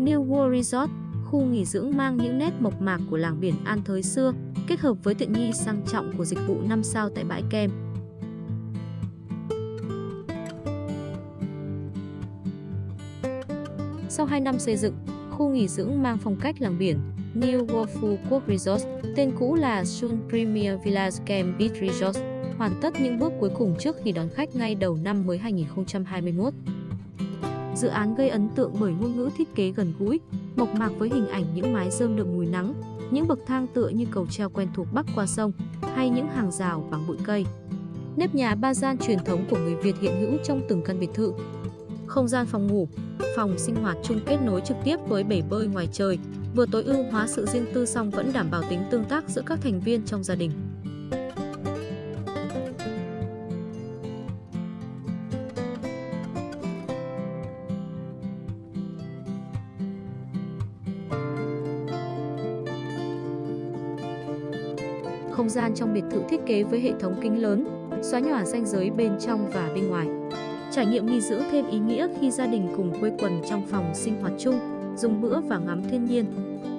New World Resort, khu nghỉ dưỡng mang những nét mộc mạc của làng biển An Thới xưa, kết hợp với tiện nghi sang trọng của dịch vụ 5 sao tại bãi kem. Sau 2 năm xây dựng, khu nghỉ dưỡng mang phong cách làng biển New World Phú Quốc Resort, tên cũ là Sun Premier Village Camp Beach Resort, hoàn tất những bước cuối cùng trước khi đón khách ngay đầu năm mới 2021. Dự án gây ấn tượng bởi ngôn ngữ thiết kế gần gũi, mộc mạc với hình ảnh những mái rơm đượm mùi nắng, những bậc thang tựa như cầu treo quen thuộc bắc qua sông, hay những hàng rào bằng bụi cây. Nếp nhà ba gian truyền thống của người Việt hiện hữu trong từng căn biệt thự. Không gian phòng ngủ, phòng sinh hoạt chung kết nối trực tiếp với bể bơi ngoài trời, vừa tối ưu hóa sự riêng tư song vẫn đảm bảo tính tương tác giữa các thành viên trong gia đình. Không gian trong biệt thự thiết kế với hệ thống kính lớn, xóa nhòa ranh giới bên trong và bên ngoài. Trải nghiệm nghỉ dưỡng thêm ý nghĩa khi gia đình cùng quây quần trong phòng sinh hoạt chung, dùng bữa và ngắm thiên nhiên.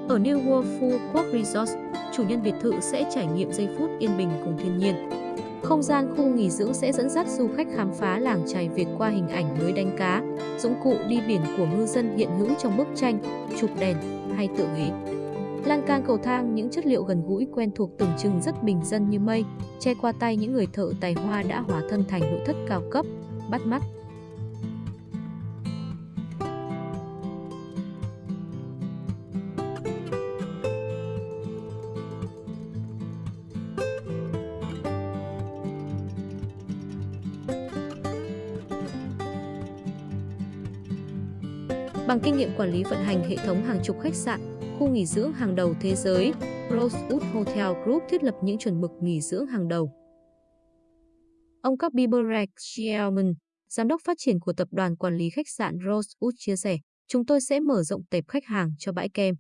Ở New World Phú Quốc Resort, chủ nhân biệt thự sẽ trải nghiệm giây phút yên bình cùng thiên nhiên. Không gian khu nghỉ dưỡng sẽ dẫn dắt du khách khám phá làng trài Việt qua hình ảnh lưới đánh cá, dụng cụ đi biển của ngư dân hiện hữu trong bức tranh, chụp đèn hay tự nghĩ. Lan can cầu thang những chất liệu gần gũi quen thuộc tưởng chừng rất bình dân như mây, che qua tay những người thợ tài hoa đã hóa thân thành nội thất cao cấp, bắt mắt. Bằng kinh nghiệm quản lý vận hành hệ thống hàng chục khách sạn, khu nghỉ dưỡng hàng đầu thế giới, Rosewood Hotel Group thiết lập những chuẩn mực nghỉ dưỡng hàng đầu. Ông Kabi Berek Shelman, giám đốc phát triển của tập đoàn quản lý khách sạn Rosewood chia sẻ, chúng tôi sẽ mở rộng tệp khách hàng cho bãi kem.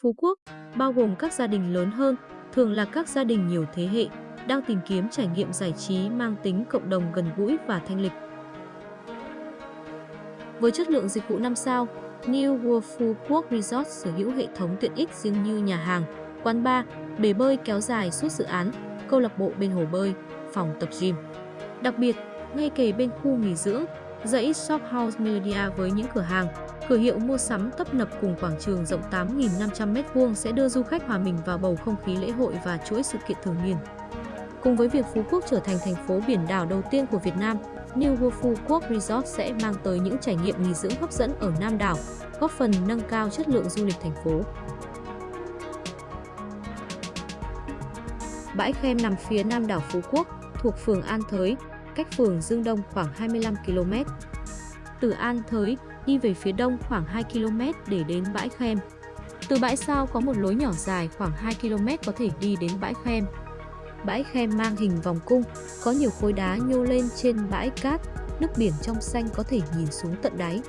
Phú Quốc, bao gồm các gia đình lớn hơn, thường là các gia đình nhiều thế hệ, đang tìm kiếm trải nghiệm giải trí mang tính cộng đồng gần gũi và thanh lịch. Với chất lượng dịch vụ 5 sao, New World Phú Quốc Resort sở hữu hệ thống tiện ích riêng như nhà hàng, quán bar, bể bơi kéo dài suốt dự án, câu lạc bộ bên hồ bơi, phòng tập gym. Đặc biệt, ngay kề bên khu nghỉ dưỡng, dãy Shop House Melodia với những cửa hàng, cửa hiệu mua sắm tấp nập cùng quảng trường rộng 8.500m2 sẽ đưa du khách hòa mình vào bầu không khí lễ hội và chuỗi sự kiện thường niên. Cùng với việc Phú Quốc trở thành thành phố biển đảo đầu tiên của Việt Nam, New World Phú Quốc Resort sẽ mang tới những trải nghiệm nghỉ dưỡng hấp dẫn ở Nam đảo, góp phần nâng cao chất lượng du lịch thành phố. Bãi Khem nằm phía nam đảo Phú Quốc, thuộc phường An Thới, cách phường Dương Đông khoảng 25 km. Từ An Thới, đi về phía đông khoảng 2 km để đến bãi Khem. Từ bãi sau có một lối nhỏ dài khoảng 2 km có thể đi đến bãi Khem. Bãi khe mang hình vòng cung, có nhiều khối đá nhô lên trên bãi cát, nước biển trong xanh có thể nhìn xuống tận đáy.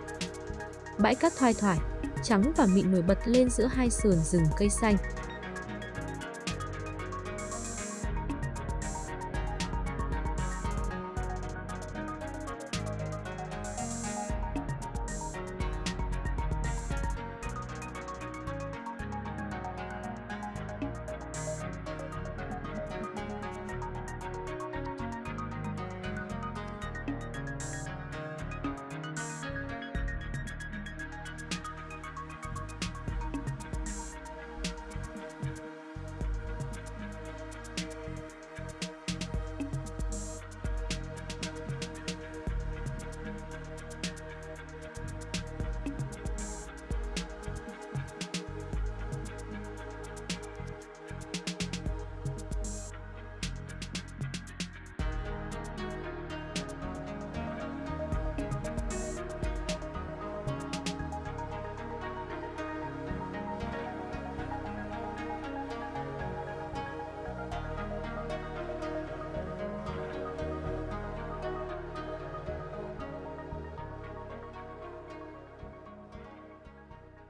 Bãi cát thoai thoải, trắng và mịn nổi bật lên giữa hai sườn rừng cây xanh.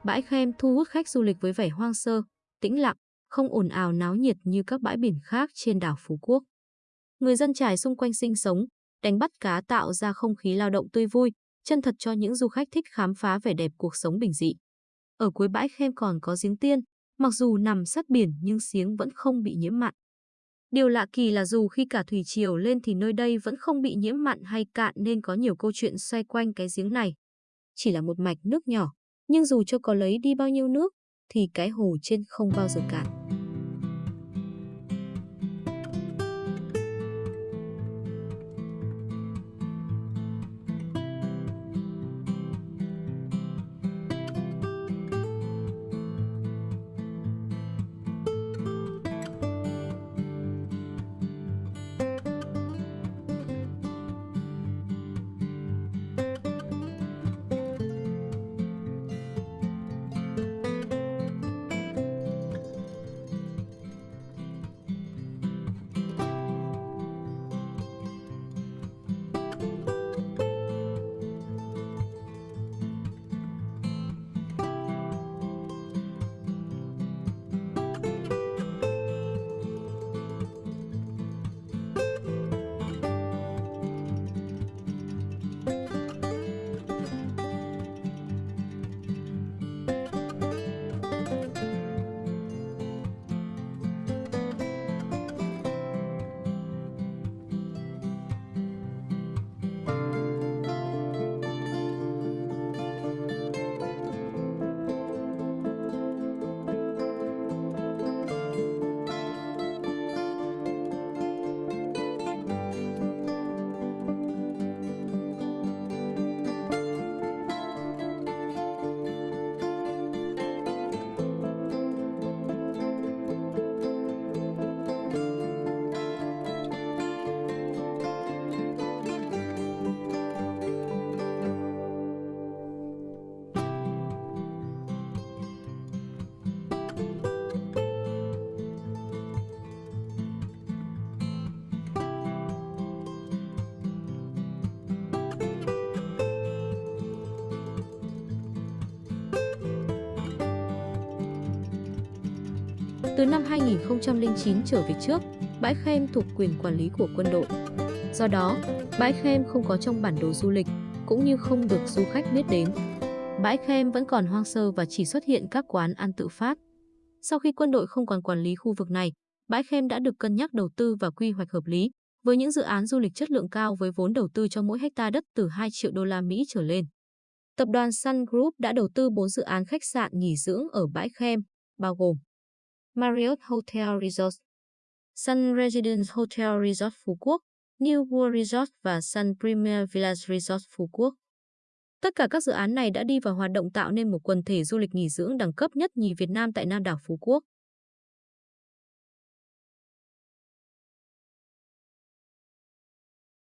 Bãi Khem thu hút khách du lịch với vẻ hoang sơ, tĩnh lặng, không ồn ào náo nhiệt như các bãi biển khác trên đảo Phú Quốc. Người dân trải xung quanh sinh sống, đánh bắt cá tạo ra không khí lao động tươi vui, chân thật cho những du khách thích khám phá vẻ đẹp cuộc sống bình dị. Ở cuối bãi Khem còn có giếng tiên, mặc dù nằm sát biển nhưng giếng vẫn không bị nhiễm mặn. Điều lạ kỳ là dù khi cả thủy triều lên thì nơi đây vẫn không bị nhiễm mặn hay cạn nên có nhiều câu chuyện xoay quanh cái giếng này. Chỉ là một mạch nước nhỏ, nhưng dù cho có lấy đi bao nhiêu nước, thì cái hồ trên không bao giờ cạn. Từ năm 2009 trở về trước, bãi Khem thuộc quyền quản lý của quân đội. Do đó, bãi Khem không có trong bản đồ du lịch, cũng như không được du khách biết đến. Bãi Khem vẫn còn hoang sơ và chỉ xuất hiện các quán ăn tự phát. Sau khi quân đội không còn quản lý khu vực này, bãi Khem đã được cân nhắc đầu tư và quy hoạch hợp lý, với những dự án du lịch chất lượng cao với vốn đầu tư cho mỗi hecta đất từ 2 triệu đô la Mỹ trở lên. Tập đoàn Sun Group đã đầu tư 4 dự án khách sạn nghỉ dưỡng ở bãi Khem, bao gồm Marriott Hotel Resort, Sun Residence Hotel Resort Phú Quốc, New World Resort và Sun Premier Village Resort Phú Quốc. Tất cả các dự án này đã đi vào hoạt động tạo nên một quần thể du lịch nghỉ dưỡng đẳng cấp nhất nhì Việt Nam tại Nam đảo Phú Quốc.